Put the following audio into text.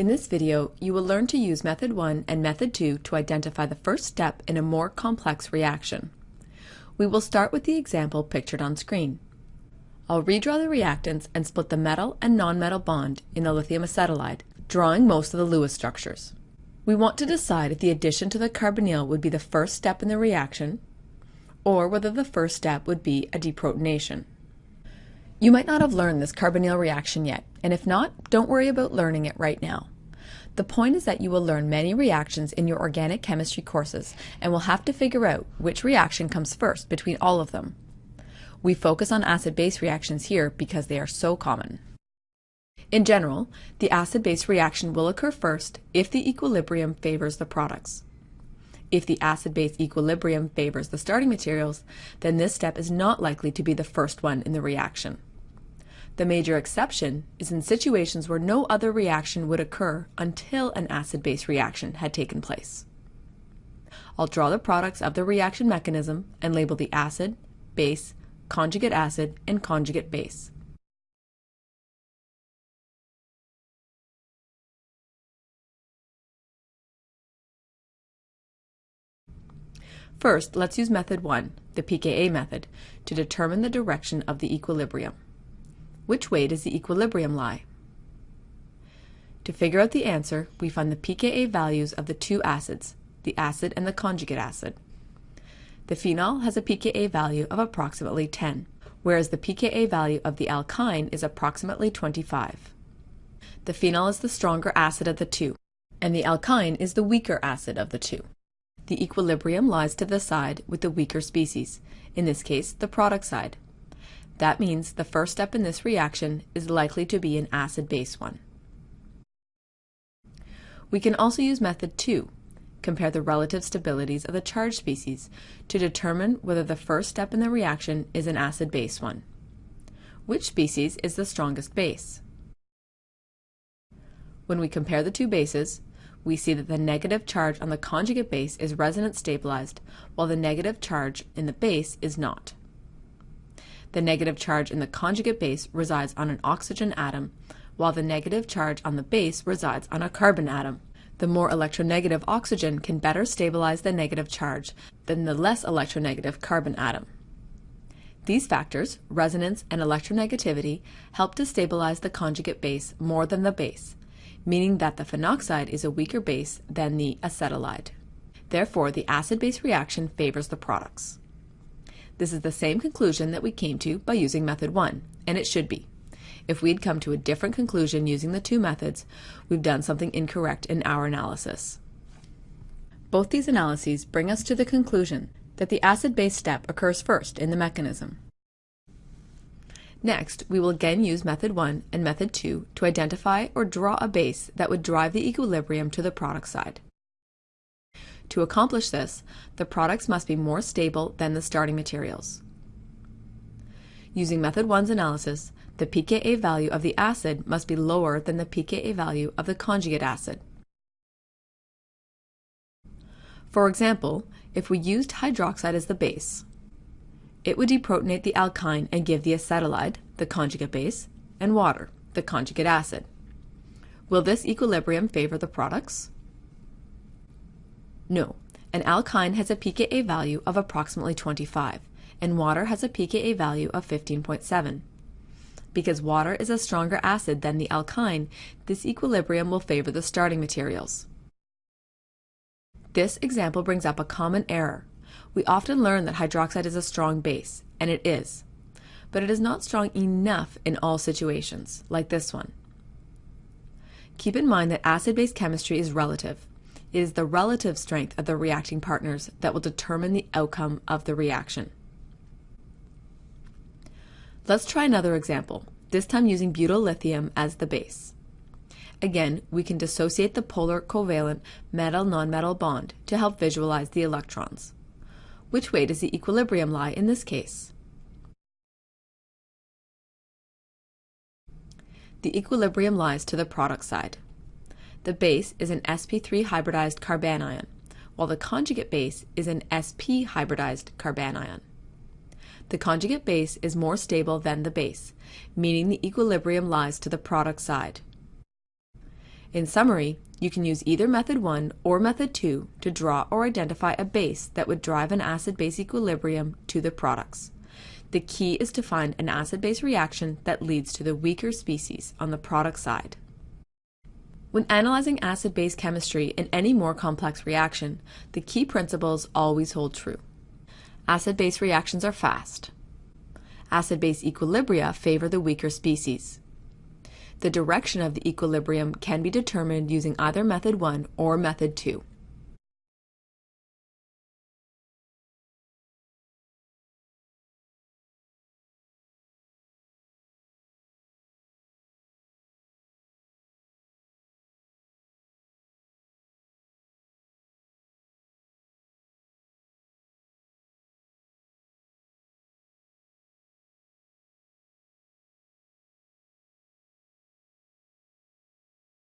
In this video, you will learn to use Method 1 and Method 2 to identify the first step in a more complex reaction. We will start with the example pictured on screen. I'll redraw the reactants and split the metal and nonmetal bond in the lithium acetylide, drawing most of the Lewis structures. We want to decide if the addition to the carbonyl would be the first step in the reaction, or whether the first step would be a deprotonation. You might not have learned this carbonyl reaction yet, and if not, don't worry about learning it right now. The point is that you will learn many reactions in your organic chemistry courses and will have to figure out which reaction comes first between all of them. We focus on acid-base reactions here because they are so common. In general, the acid-base reaction will occur first if the equilibrium favors the products. If the acid-base equilibrium favors the starting materials, then this step is not likely to be the first one in the reaction. The major exception is in situations where no other reaction would occur until an acid-base reaction had taken place. I'll draw the products of the reaction mechanism and label the acid, base, conjugate acid, and conjugate base. First, let's use method 1, the pKa method, to determine the direction of the equilibrium. Which way does the equilibrium lie? To figure out the answer, we find the pKa values of the two acids, the acid and the conjugate acid. The phenol has a pKa value of approximately 10, whereas the pKa value of the alkyne is approximately 25. The phenol is the stronger acid of the two, and the alkyne is the weaker acid of the two. The equilibrium lies to the side with the weaker species, in this case the product side. That means the first step in this reaction is likely to be an acid-base one. We can also use method 2, compare the relative stabilities of the charged species to determine whether the first step in the reaction is an acid-base one. Which species is the strongest base? When we compare the two bases, we see that the negative charge on the conjugate base is resonance stabilized, while the negative charge in the base is not. The negative charge in the conjugate base resides on an oxygen atom, while the negative charge on the base resides on a carbon atom. The more electronegative oxygen can better stabilize the negative charge than the less electronegative carbon atom. These factors, resonance and electronegativity, help to stabilize the conjugate base more than the base, meaning that the phenoxide is a weaker base than the acetylide. Therefore, the acid-base reaction favors the products. This is the same conclusion that we came to by using method 1, and it should be. If we'd come to a different conclusion using the two methods, we've done something incorrect in our analysis. Both these analyses bring us to the conclusion that the acid-base step occurs first in the mechanism. Next, we will again use method 1 and method 2 to identify or draw a base that would drive the equilibrium to the product side. To accomplish this, the products must be more stable than the starting materials. Using method 1's analysis, the pKa value of the acid must be lower than the pKa value of the conjugate acid. For example, if we used hydroxide as the base, it would deprotonate the alkyne and give the acetylide, the conjugate base, and water, the conjugate acid. Will this equilibrium favor the products? No, an alkyne has a pKa value of approximately 25, and water has a pKa value of 15.7. Because water is a stronger acid than the alkyne, this equilibrium will favor the starting materials. This example brings up a common error. We often learn that hydroxide is a strong base, and it is. But it is not strong enough in all situations, like this one. Keep in mind that acid-base chemistry is relative, it is the relative strength of the reacting partners that will determine the outcome of the reaction. Let's try another example, this time using butyl lithium as the base. Again, we can dissociate the polar covalent metal-nonmetal bond to help visualize the electrons. Which way does the equilibrium lie in this case? The equilibrium lies to the product side. The base is an sp3 hybridized carbanion, while the conjugate base is an sp hybridized carbanion. The conjugate base is more stable than the base, meaning the equilibrium lies to the product side. In summary, you can use either method 1 or method 2 to draw or identify a base that would drive an acid-base equilibrium to the products. The key is to find an acid-base reaction that leads to the weaker species on the product side. When analyzing acid-base chemistry in any more complex reaction, the key principles always hold true. Acid-base reactions are fast. Acid-base equilibria favor the weaker species. The direction of the equilibrium can be determined using either method 1 or method 2.